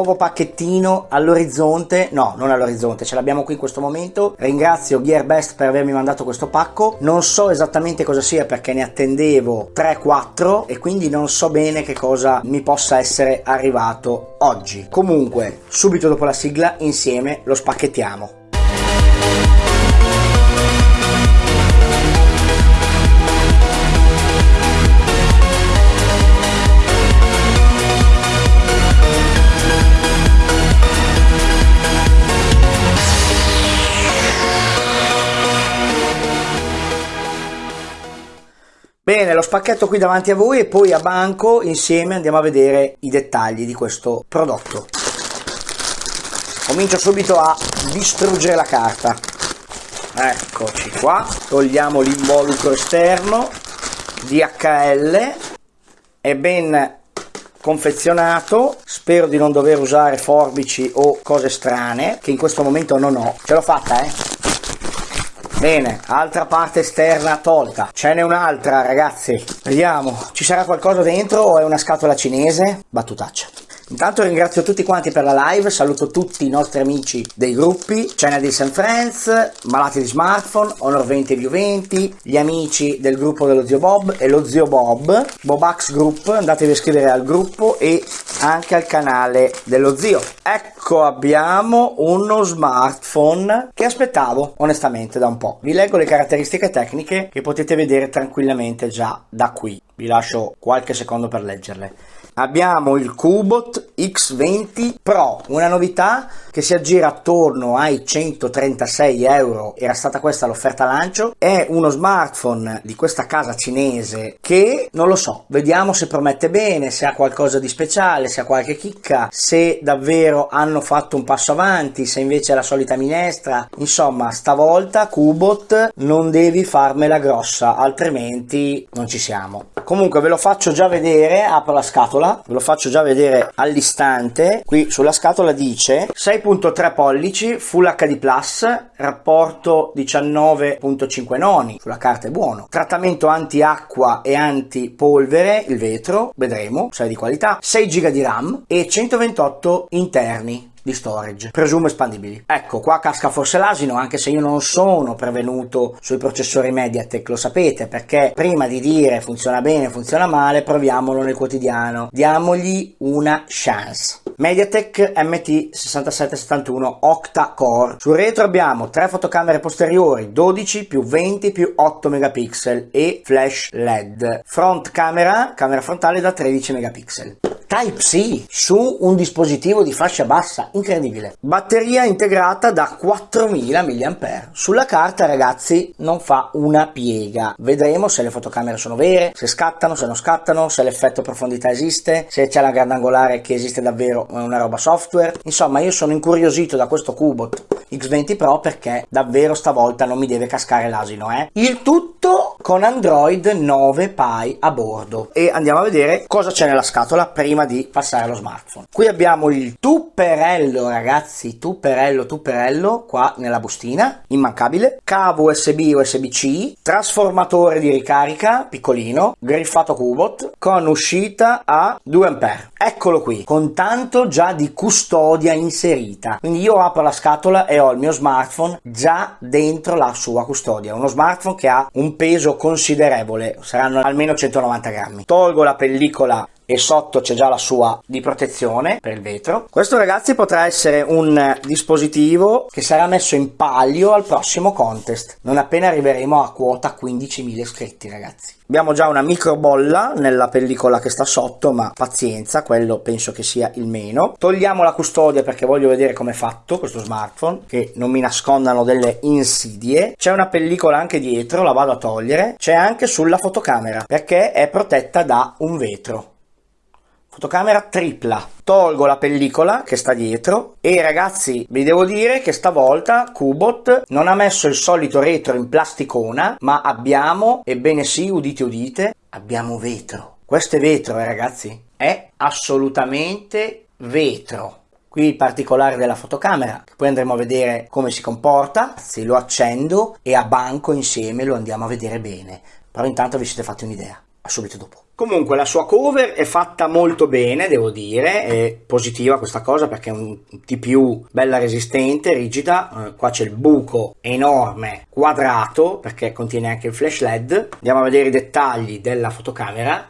nuovo pacchettino all'orizzonte, no non all'orizzonte, ce l'abbiamo qui in questo momento, ringrazio GearBest per avermi mandato questo pacco, non so esattamente cosa sia perché ne attendevo 3-4 e quindi non so bene che cosa mi possa essere arrivato oggi. Comunque, subito dopo la sigla insieme lo spacchettiamo. Bene, lo spacchetto qui davanti a voi e poi a banco insieme andiamo a vedere i dettagli di questo prodotto. Comincio subito a distruggere la carta. Eccoci qua, togliamo l'involucro esterno, DHL, è ben confezionato, spero di non dover usare forbici o cose strane, che in questo momento non ho. Ce l'ho fatta, eh? Bene, altra parte esterna tolta. Ce n'è un'altra, ragazzi. Vediamo, ci sarà qualcosa dentro o è una scatola cinese? Battutaccia. Intanto ringrazio tutti quanti per la live, saluto tutti i nostri amici dei gruppi, Chenadis and Friends, Malati di Smartphone, Honor 20 e View 20, gli amici del gruppo dello zio Bob e lo zio Bob, Bobax Group, andatevi a iscrivere al gruppo e anche al canale dello zio. Ecco abbiamo uno smartphone che aspettavo onestamente da un po'. Vi leggo le caratteristiche tecniche che potete vedere tranquillamente già da qui. Vi lascio qualche secondo per leggerle abbiamo il Cubot X20 Pro, una novità che si aggira attorno ai 136 euro, era stata questa l'offerta lancio, è uno smartphone di questa casa cinese che non lo so, vediamo se promette bene, se ha qualcosa di speciale, se ha qualche chicca, se davvero hanno fatto un passo avanti, se invece è la solita minestra, insomma stavolta Cubot non devi farmela grossa, altrimenti non ci siamo. Comunque ve lo faccio già vedere, apro la scatola ve lo faccio già vedere all'istante qui sulla scatola dice 6.3 pollici Full HD Plus rapporto 19.5 noni sulla carta è buono. Trattamento anti acqua e anti polvere il vetro vedremo è di qualità 6 GB di RAM e 128 interni di storage, presumo espandibili. Ecco, qua casca forse l'asino, anche se io non sono prevenuto sui processori Mediatek, lo sapete, perché prima di dire funziona bene, funziona male, proviamolo nel quotidiano. Diamogli una chance. Mediatek MT6771 Octa Core. Sul retro abbiamo tre fotocamere posteriori, 12 più 20 più 8 megapixel e flash LED. Front camera, camera frontale da 13 megapixel. Type-C su un dispositivo di fascia bassa, incredibile. Batteria integrata da 4000 mAh. Sulla carta ragazzi non fa una piega. Vedremo se le fotocamere sono vere, se scattano, se non scattano, se l'effetto profondità esiste, se c'è la grandangolare che esiste davvero una roba software. Insomma io sono incuriosito da questo Cubot X20 Pro perché davvero stavolta non mi deve cascare l'asino. Eh? Il tutto con Android 9 Pie a bordo. E andiamo a vedere cosa c'è nella scatola prima di passare allo smartphone. Qui abbiamo il tupperello ragazzi, tupperello, tupperello qua nella bustina, immancabile, cavo USB USB-C, trasformatore di ricarica piccolino, griffato Cubot con uscita a 2 A. Eccolo qui, con tanto già di custodia inserita. Quindi io apro la scatola e ho il mio smartphone già dentro la sua custodia. Uno smartphone che ha un peso considerevole, saranno almeno 190 grammi. Tolgo la pellicola e sotto c'è già la sua di protezione per il vetro. Questo ragazzi potrà essere un dispositivo che sarà messo in palio al prossimo contest, non appena arriveremo a quota 15.000 iscritti ragazzi. Abbiamo già una micro bolla nella pellicola che sta sotto, ma pazienza, quello penso che sia il meno. Togliamo la custodia perché voglio vedere come è fatto questo smartphone, che non mi nascondano delle insidie. C'è una pellicola anche dietro, la vado a togliere. C'è anche sulla fotocamera, perché è protetta da un vetro fotocamera tripla tolgo la pellicola che sta dietro e ragazzi vi devo dire che stavolta Cubot non ha messo il solito retro in plasticona ma abbiamo ebbene sì udite udite abbiamo vetro questo è vetro eh ragazzi è assolutamente vetro Qui il particolare della fotocamera, poi andremo a vedere come si comporta, se lo accendo e a banco insieme lo andiamo a vedere bene. Però intanto vi siete fatti un'idea. subito dopo. Comunque la sua cover è fatta molto bene, devo dire, è positiva questa cosa perché è un TPU bella resistente, rigida, eh, qua c'è il buco enorme, quadrato, perché contiene anche il flash LED. Andiamo a vedere i dettagli della fotocamera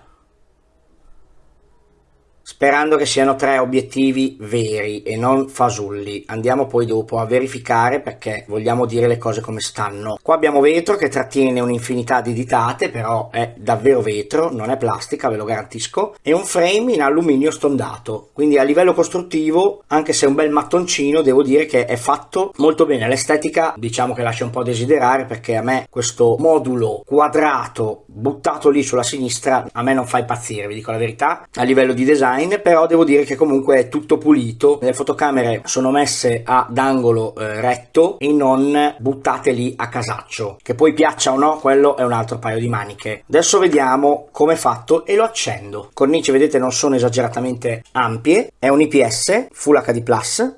sperando che siano tre obiettivi veri e non fasulli. Andiamo poi dopo a verificare perché vogliamo dire le cose come stanno. Qua abbiamo vetro che trattiene un'infinità di ditate, però è davvero vetro, non è plastica, ve lo garantisco, e un frame in alluminio stondato. Quindi a livello costruttivo, anche se è un bel mattoncino, devo dire che è fatto molto bene. L'estetica diciamo che lascia un po' desiderare perché a me questo modulo quadrato buttato lì sulla sinistra a me non fa impazzire, vi dico la verità. A livello di design design, però devo dire che comunque è tutto pulito. Le fotocamere sono messe ad angolo eh, retto e non buttate lì a casaccio. Che poi piaccia o no, quello è un altro paio di maniche. Adesso vediamo come è fatto e lo accendo. Cornici, vedete, non sono esageratamente ampie. È un IPS Full HD+.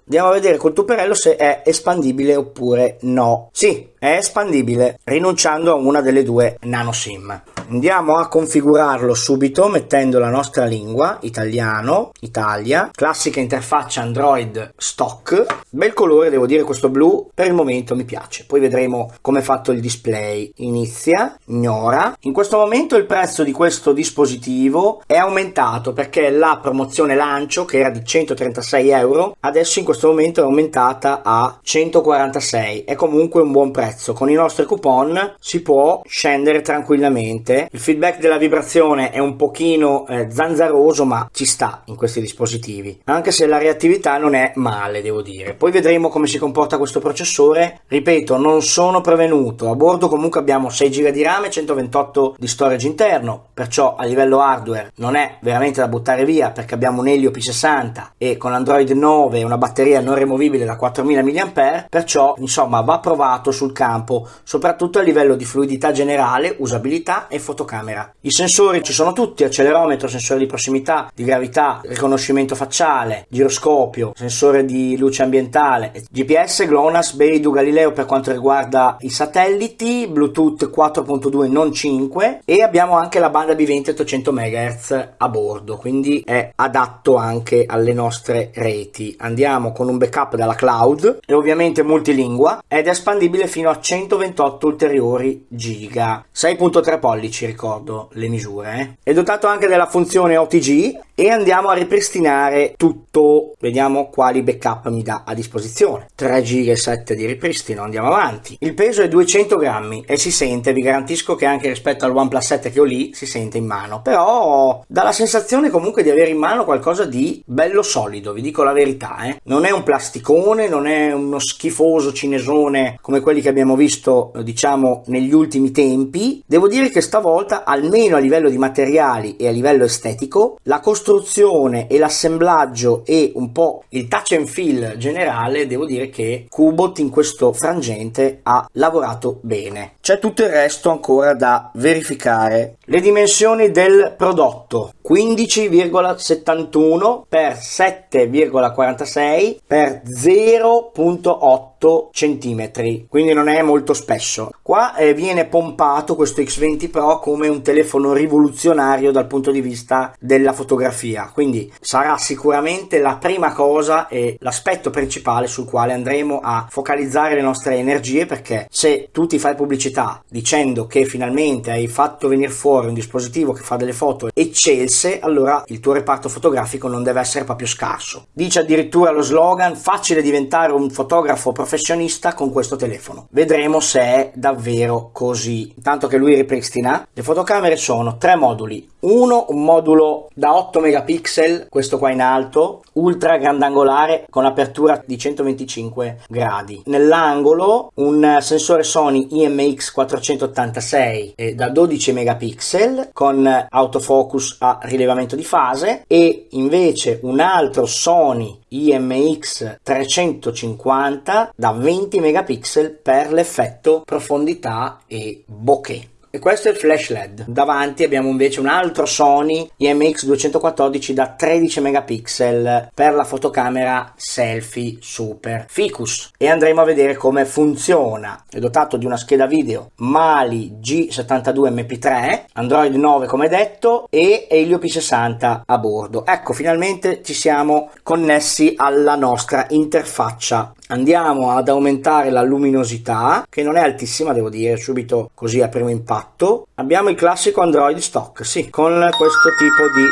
Andiamo a vedere col tuperello se è espandibile oppure no. Sì, è espandibile rinunciando a una delle due nano SIM. Andiamo a configurarlo subito mettendo la nostra lingua, italiano, Italia, classica interfaccia Android stock, bel colore devo dire questo blu, per il momento mi piace, poi vedremo come è fatto il display, inizia, ignora, in questo momento il prezzo di questo dispositivo è aumentato perché la promozione lancio che era di 136 euro adesso in questo momento è aumentata a 146, è comunque un buon prezzo, con i nostri coupon si può scendere tranquillamente il feedback della vibrazione è un pochino eh, zanzaroso ma ci sta in questi dispositivi, anche se la reattività non è male devo dire. Poi vedremo come si comporta questo processore, ripeto non sono prevenuto, a bordo comunque abbiamo 6 GB di RAM e 128 di storage interno, perciò a livello hardware non è veramente da buttare via perché abbiamo un Helio P60 e con Android 9 una batteria non removibile da 4000 mAh, perciò insomma va provato sul campo, soprattutto a livello di fluidità generale, usabilità e fotocamera. I sensori ci sono tutti, accelerometro, sensore di prossimità, di gravità, riconoscimento facciale, giroscopio, sensore di luce ambientale, GPS, GLONASS, Beidou, Galileo per quanto riguarda i satelliti, Bluetooth 4.2 non 5 e abbiamo anche la banda B20 800 MHz a bordo, quindi è adatto anche alle nostre reti. Andiamo con un backup dalla cloud e ovviamente multilingua ed è espandibile fino a 128 ulteriori giga. 6.3 pollici ci ricordo le misure. Eh? È dotato anche della funzione OTG e andiamo a ripristinare tutto. Vediamo quali backup mi dà a disposizione. 3 GB e 7 di ripristino, andiamo avanti. Il peso è 200 grammi e si sente, vi garantisco che anche rispetto al OnePlus 7 che ho lì si sente in mano. Però dà la sensazione comunque di avere in mano qualcosa di bello solido, vi dico la verità. Eh? Non è un plasticone, non è uno schifoso cinesone come quelli che abbiamo visto diciamo negli ultimi tempi. Devo dire che sta volta, almeno a livello di materiali e a livello estetico, la costruzione e l'assemblaggio e un po' il touch and feel generale, devo dire che Cubot in questo frangente ha lavorato bene. C'è tutto il resto ancora da verificare. Le dimensioni del prodotto 15,71 x 7,46 x 0.8 cm quindi non è molto spesso. Qua eh, viene pompato questo X20 Pro come un telefono rivoluzionario dal punto di vista della fotografia. Quindi sarà sicuramente la prima cosa e l'aspetto principale sul quale andremo a focalizzare le nostre energie perché se tu ti fai pubblicità dicendo che finalmente hai fatto venire fuori un dispositivo che fa delle foto eccelse allora il tuo reparto fotografico non deve essere proprio scarso. Dice addirittura lo slogan facile diventare un fotografo professionale professionista con questo telefono. Vedremo se è davvero così. Intanto che lui ripristina, le fotocamere sono tre moduli. Uno, un modulo da 8 megapixel, questo qua in alto, ultra grandangolare con apertura di 125 gradi. Nell'angolo un sensore Sony IMX 486 eh, da 12 megapixel con autofocus a rilevamento di fase e invece un altro Sony IMX 350 da 20 megapixel per l'effetto profondità e bokeh e questo è il flash led. Davanti abbiamo invece un altro Sony IMX 214 da 13 megapixel per la fotocamera selfie super ficus. E andremo a vedere come funziona. È dotato di una scheda video Mali G72 MP3 Android 9 come detto e Helio P60 a bordo. Ecco finalmente ci siamo connessi alla nostra interfaccia andiamo ad aumentare la luminosità che non è altissima devo dire subito così a primo impatto. Abbiamo il classico android stock sì con questo tipo di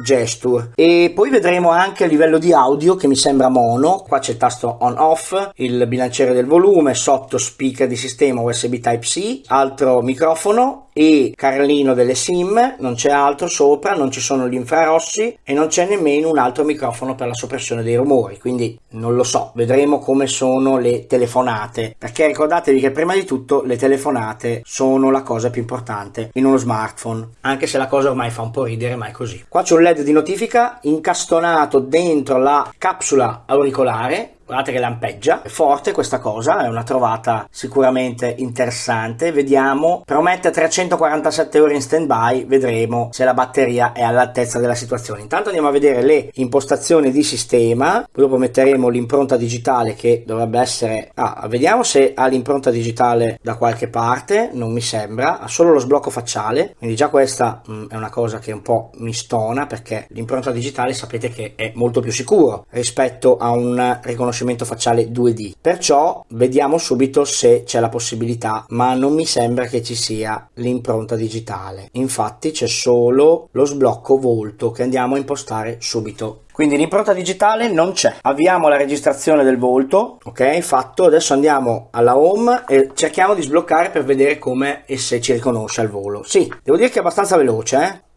gesture. E poi vedremo anche a livello di audio che mi sembra mono. Qua c'è il tasto on off il bilanciere del volume sotto speaker di sistema usb type c altro microfono e carlino delle sim non c'è altro sopra non ci sono gli infrarossi e non c'è nemmeno un altro microfono per la soppressione dei rumori quindi non lo so vedremo come sono le telefonate perché ricordatevi che prima di tutto le telefonate sono la cosa più importante in uno smartphone anche se la cosa ormai fa un po' ridere ma è così. Qua c'è un led di notifica incastonato dentro la capsula auricolare guardate che lampeggia, è forte questa cosa, è una trovata sicuramente interessante, vediamo, promette 347 ore in stand by, vedremo se la batteria è all'altezza della situazione. Intanto andiamo a vedere le impostazioni di sistema, poi dopo metteremo l'impronta digitale che dovrebbe essere, ah, vediamo se ha l'impronta digitale da qualche parte, non mi sembra, ha solo lo sblocco facciale, quindi già questa mh, mm, è una cosa che un po' mi stona perché l'impronta digitale sapete che è molto più sicuro rispetto a un riconoscimento riconoscimento facciale 2D. Perciò vediamo subito se c'è la possibilità, ma non mi sembra che ci sia l'impronta digitale. Infatti c'è solo lo sblocco volto che andiamo a impostare subito. Quindi l'impronta digitale non c'è. Avviamo la registrazione del volto, ok, fatto. Adesso andiamo alla home e cerchiamo di sbloccare per vedere come e se ci riconosce al volo. Sì, devo dire che è abbastanza veloce, eh.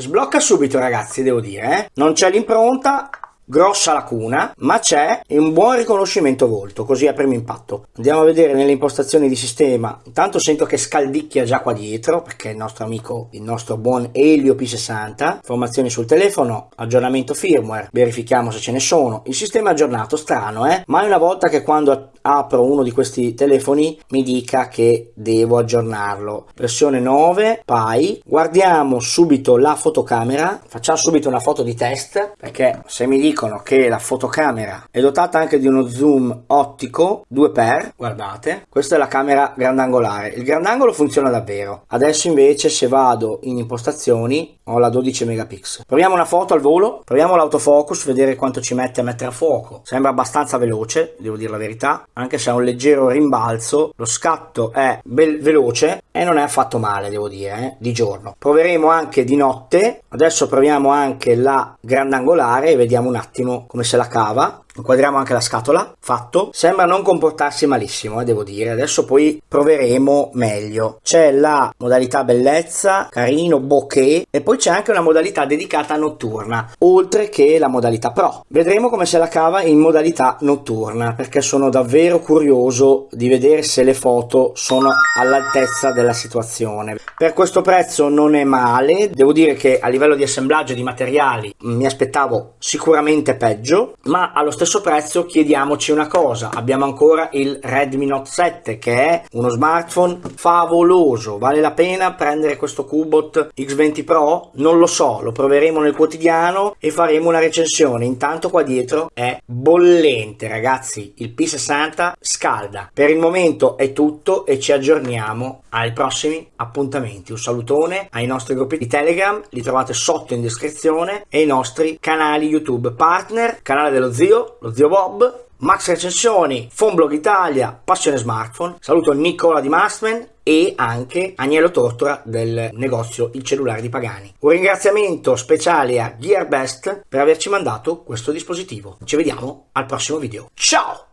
Sblocca subito ragazzi, devo dire, eh? Non c'è l'impronta, grossa lacuna, ma c'è un buon riconoscimento volto, così a primo impatto. Andiamo a vedere nelle impostazioni di sistema, intanto sento che scaldicchia già qua dietro, perché il nostro amico, il nostro buon Elio P60, informazioni sul telefono, aggiornamento firmware, verifichiamo se ce ne sono, il sistema è aggiornato, strano eh, mai una volta che quando apro uno di questi telefoni mi dica che devo aggiornarlo. Versione 9, Pi, guardiamo subito la fotocamera, facciamo subito una foto di test, perché se mi dico dicono che la fotocamera è dotata anche di uno zoom ottico 2x, guardate, questa è la camera grandangolare, il grandangolo funziona davvero, adesso invece se vado in impostazioni ho la 12 megapixel. Proviamo una foto al volo, proviamo l'autofocus, vedere quanto ci mette a mettere a fuoco, sembra abbastanza veloce, devo dire la verità, anche se ha un leggero rimbalzo, lo scatto è veloce e non è affatto male devo dire, eh, di giorno. Proveremo anche di notte, adesso proviamo anche la grandangolare e vediamo un attimo attimo come se la cava inquadriamo anche la scatola. Fatto. Sembra non comportarsi malissimo eh, devo dire. Adesso poi proveremo meglio. C'è la modalità bellezza carino bokeh e poi c'è anche una modalità dedicata notturna oltre che la modalità pro. Vedremo come se la cava in modalità notturna perché sono davvero curioso di vedere se le foto sono all'altezza della situazione. Per questo prezzo non è male. Devo dire che a livello di assemblaggio di materiali mi aspettavo sicuramente peggio ma allo stesso stesso prezzo chiediamoci una cosa, abbiamo ancora il Redmi Note 7 che è uno smartphone favoloso, vale la pena prendere questo Cubot X20 Pro? Non lo so, lo proveremo nel quotidiano e faremo una recensione, intanto qua dietro è bollente ragazzi, il P60 scalda. Per il momento è tutto e ci aggiorniamo ai prossimi appuntamenti. Un salutone ai nostri gruppi di Telegram, li trovate sotto in descrizione e i nostri canali YouTube partner, canale dello zio, lo zio Bob, Max Recensioni, Fonblog Italia, Passione Smartphone. Saluto Nicola di Mastman e anche Agnello Tortora del negozio Il Cellulare di Pagani. Un ringraziamento speciale a GearBest per averci mandato questo dispositivo. Ci vediamo al prossimo video. Ciao!